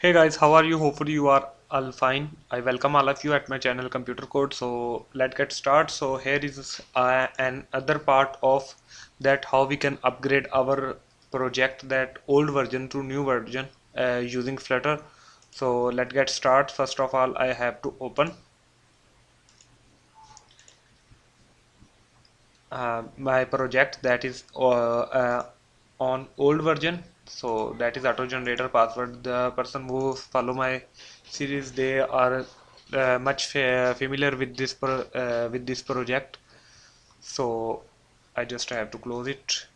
Hey guys, how are you? Hopefully you are all fine. I welcome all of you at my channel Computer Code. So let's get started. So here is uh, an other part of that how we can upgrade our project that old version to new version uh, using Flutter. So let's get started. First of all, I have to open uh, my project that is uh, uh, on old version so that is auto generator password. The person who follow my series they are uh, much fa familiar with this uh, with this project. So I just have to close it.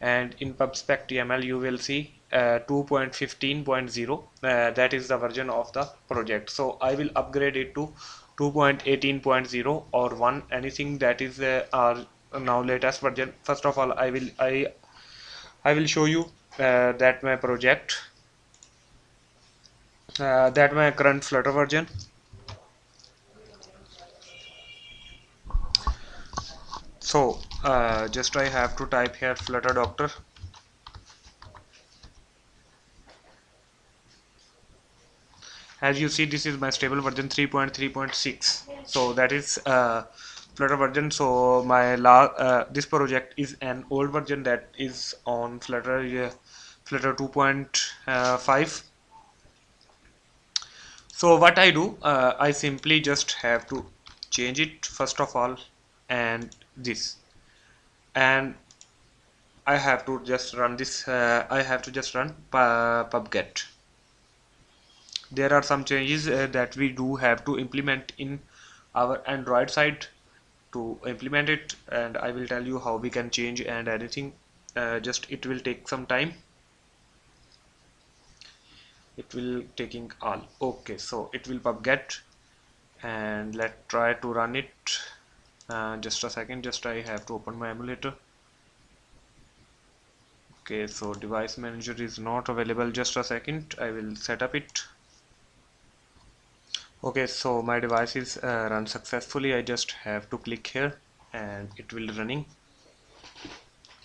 And in pubspec.yaml you will see uh, 2.15.0 uh, that is the version of the project. So I will upgrade it to 2.18.0 or 1 anything that is uh, our now latest version. First of all I will I I will show you uh, that my project uh, that my current flutter version. So uh, just I have to type here flutter doctor. As you see this is my stable version 3.3.6 so that is uh, flutter version. So my la uh, this project is an old version that is on flutter uh, flutter 2.5 so what I do uh, I simply just have to change it first of all and this. And I have to just run this uh, I have to just run pubget. There are some changes uh, that we do have to implement in our Android side to implement it. And I will tell you how we can change and anything uh, just it will take some time it will taking all. Okay so it will pubget and let's try to run it. Uh, just a second just I have to open my emulator. Okay so device manager is not available. Just a second I will set up it. Okay so my device is uh, run successfully. I just have to click here and it will running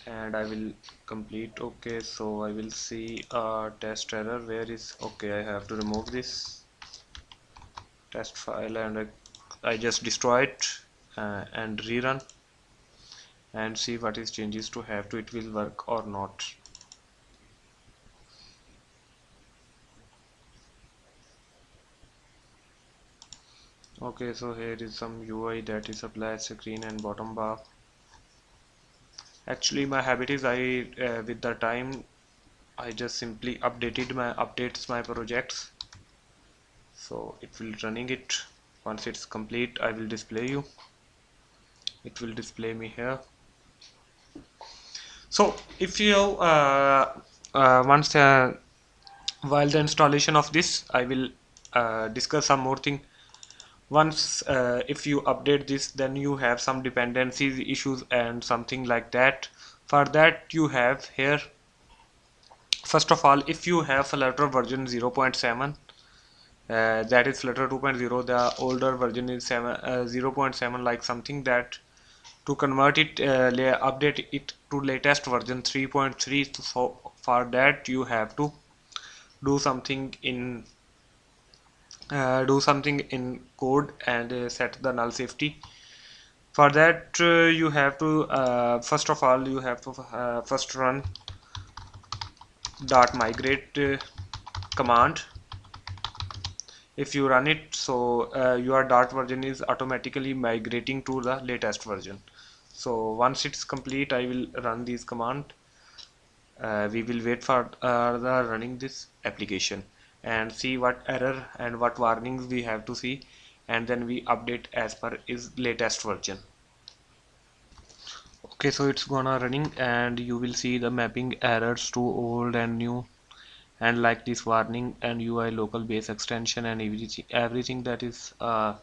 and I will complete. Okay so I will see a test error. Where is okay I have to remove this test file and I, I just destroy it uh, and rerun and see what is changes to have to it will work or not. Okay so here is some UI that is applied screen and bottom bar actually my habit is I uh, with the time I just simply updated my updates my projects. So it will running it. Once it's complete I will display you. It will display me here. So if you uh, uh, once uh, while the installation of this I will uh, discuss some more thing once uh, if you update this then you have some dependencies issues and something like that. For that you have here first of all if you have flutter version 0.7 uh, that is flutter 2.0 the older version is 7 uh, 0.7 like something that to convert it uh, update it to latest version 3.3 so for that you have to do something in uh, do something in code and uh, set the null safety. For that uh, you have to uh, first of all you have to uh, first run dart migrate uh, command. If you run it so your dart version is automatically migrating to the latest version. So once it's complete I will run this command. We will wait for the running this application and see what error and what warnings we have to see and then we update as per is latest version. Okay so it's gonna running and you will see the mapping errors to old and new and like this warning and UI local base extension and everything everything that is uh,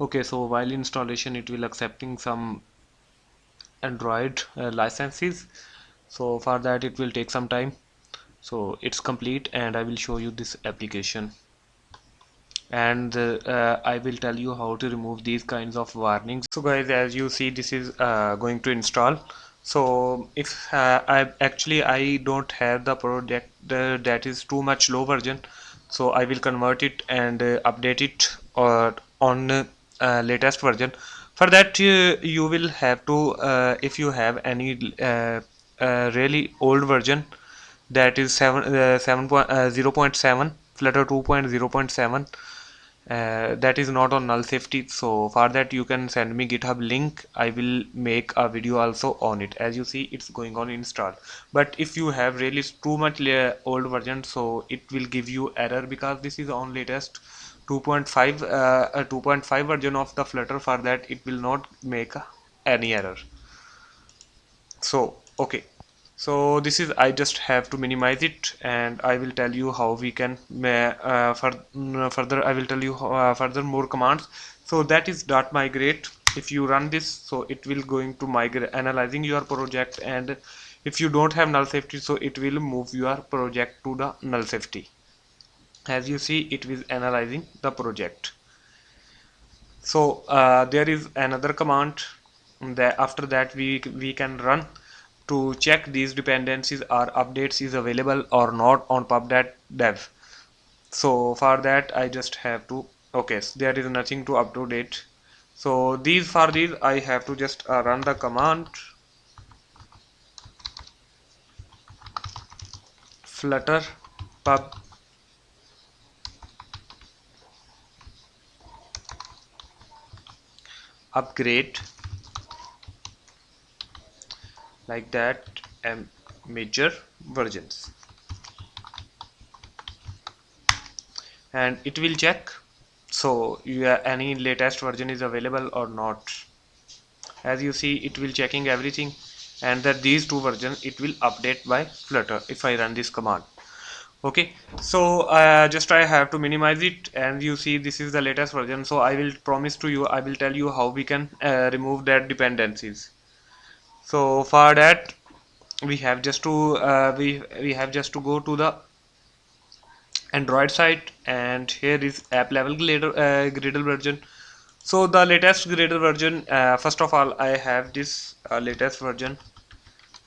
okay so while installation it will accepting some Android uh, licenses. So for that it will take some time so it's complete and I will show you this application. And uh, I will tell you how to remove these kinds of warnings. So guys as you see this is uh, going to install. So if uh, I actually I don't have the project that is too much low version. So I will convert it and uh, update it or on uh, latest version. For that uh, you will have to if you have any really old version that is 7 uh, 7 point, uh, 0 0.7 flutter 2.0.7 uh, that is not on null safety. So for that you can send me github link. I will make a video also on it. As you see it's going on install. But if you have really too much old version so it will give you error because this is on latest 2.5 uh, 2.5 version of the flutter. For that it will not make any error. So okay so this is I just have to minimize it and I will tell you how we can uh, mm, further I will tell you uh, further more commands. So that is dart migrate. If you run this so it will going to migrate analyzing your project and if you don't have null safety so it will move your project to the null safety. As you see it is analyzing the project. So uh, there is another command. That after that we we can run to check these dependencies or updates is available or not on pub.dev dev. So for that I just have to okay so there is nothing to up to date so these for these I have to just uh, run the command. Flutter pub. Upgrade like that and major versions and it will check so yeah, any latest version is available or not. As you see it will checking everything and that these two versions it will update by flutter if I run this command. Okay so uh, just I have to minimize it and you see this is the latest version so I will promise to you I will tell you how we can uh, remove that dependencies so for that we have just to uh, we we have just to go to the android site and here is app level Gradle, uh, Gradle version. So the latest Gradle version uh, first of all I have this uh, latest version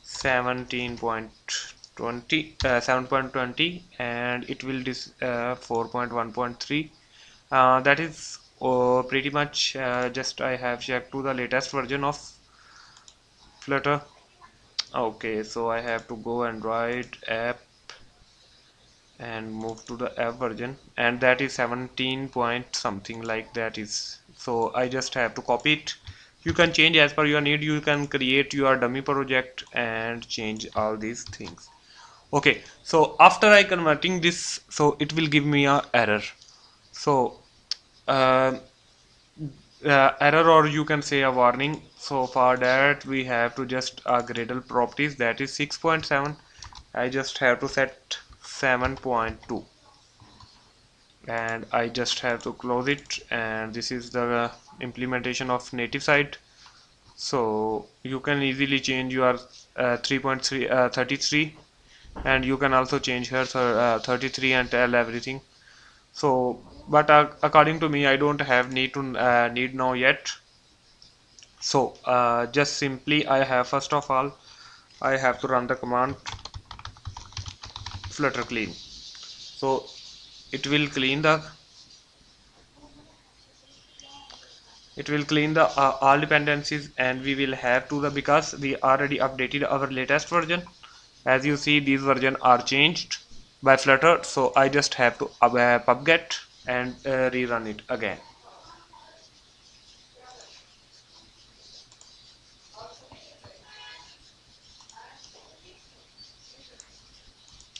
17.20 uh, 7.20 and it will this uh, 4.1.3 uh, that is uh, pretty much just I have checked to the latest version of flutter. Okay so I have to go and write app and move to the app version. And that is 17 point something like that is. So I just have to copy it. You can change as per your need. You can create your dummy project and change all these things. Okay so after I converting this so it will give me a error. So uh, uh, error or you can say a warning. So for that we have to just uh, Gradle properties. That is 6.7 I just have to set 7.2 and I just have to close it. And this is the implementation of native site. So you can easily change your uh, 3.3 uh, 33 and you can also change here uh, 33 and tell everything so but uh, according to me I don't have need to uh, need now yet. So uh, just simply I have first of all I have to run the command flutter clean. So it will clean the it will clean the uh, all dependencies and we will have to the because we already updated our latest version. As you see these version are changed by flutter so I just have to uh, pubget and uh, rerun it again.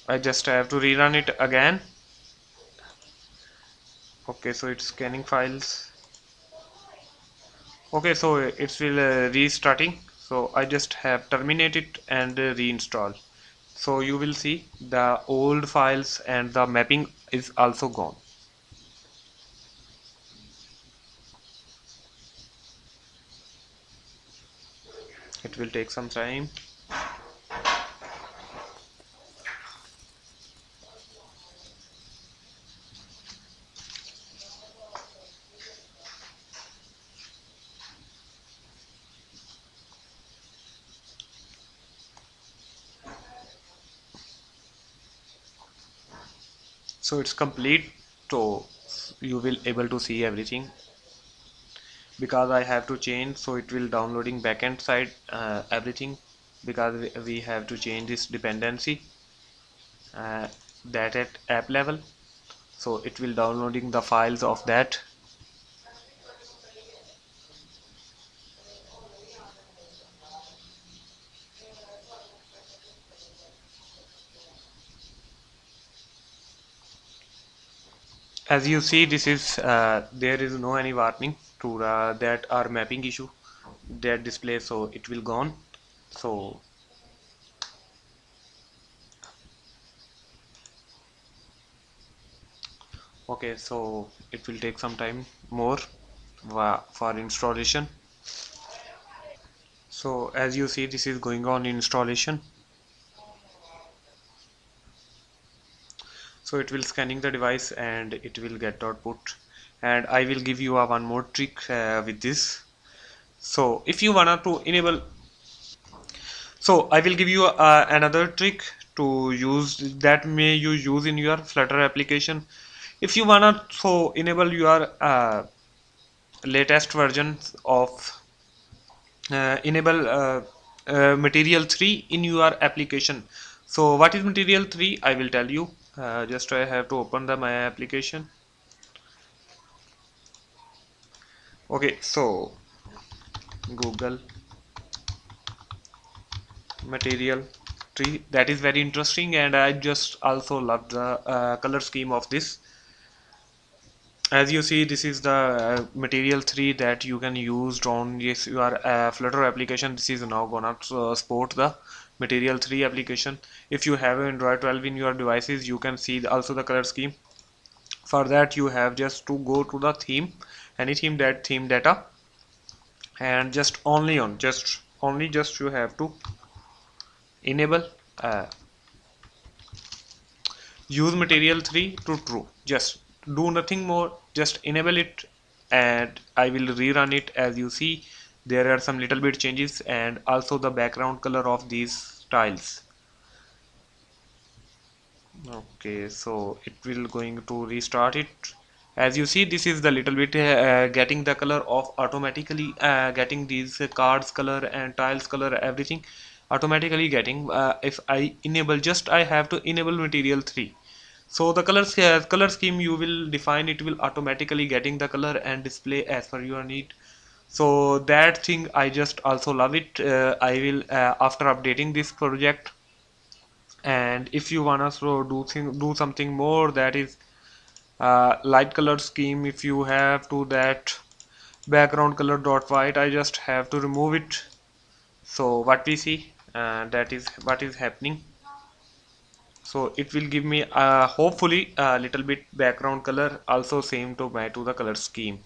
I just have to rerun it again. Okay so it's scanning files. Okay so it's will uh, restarting. So I just have terminated and uh, reinstall so you will see the old files and the mapping is also gone. It will take some time so it's complete. So you will able to see everything. Because I have to change so it will downloading backend side uh, everything. Because we, have to change this dependency uh, that at app level. So it will downloading the files of that as you see this is uh, there is no any warning to uh, that our mapping issue. That display so it will gone. So okay so it will take some time more for installation. So as you see this is going on installation so it will scanning the device and it will get output. And I will give you a one more trick uh, with this. So if you wanna to enable so I will give you uh, another trick to use that may you use in your flutter application. If you wanna so enable your uh, latest versions of uh, enable uh, uh, material 3 in your application. So what is material 3 I will tell you uh, just I have to open the my application. Okay so Google material tree. That is very interesting and I just also love the uh, color scheme of this as you see this is the uh, material 3 that you can use on yes your uh, flutter application. This is now gonna uh, support the material 3 application. If you have android 12 in your devices you can see also the color scheme. For that you have just to go to the theme any theme that theme data and just only on just only just you have to enable uh, use material 3 to true. Just do nothing more just enable it and I will rerun it. As you see there are some little bit changes and also the background color of these tiles. Okay so it will going to restart it. As you see this is the little bit uh, getting the color of automatically uh, getting these cards color and tiles color everything automatically getting uh, if I enable just I have to enable material 3 so the color uh, color scheme you will define it will automatically getting the color and display as per your need. So that thing I just also love it. Uh, I will uh, after updating this project and if you wanna so do thing, do something more that is uh, light color scheme if you have to that background color dot white I just have to remove it. So what we see uh, that is what is happening so it will give me uh, hopefully a little bit background color also same to my to the color scheme.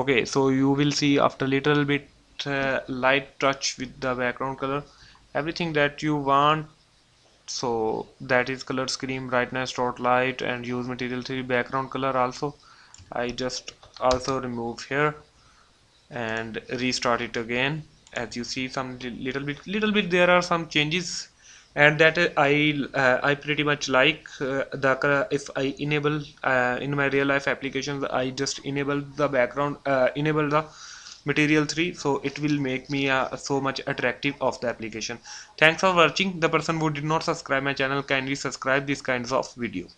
Okay so you will see after little bit uh, light touch with the background color everything that you want. So that is color scheme brightness dot light and use material 3 background color also. I just also remove here and restart it again. As you see some little bit little bit there are some changes. And that I uh, I pretty much like uh, the if I enable uh, in my real life applications I just enable the background uh, enable the material 3 so it will make me uh, so much attractive of the application. Thanks for watching. The person who did not subscribe my channel kindly subscribe these kinds of video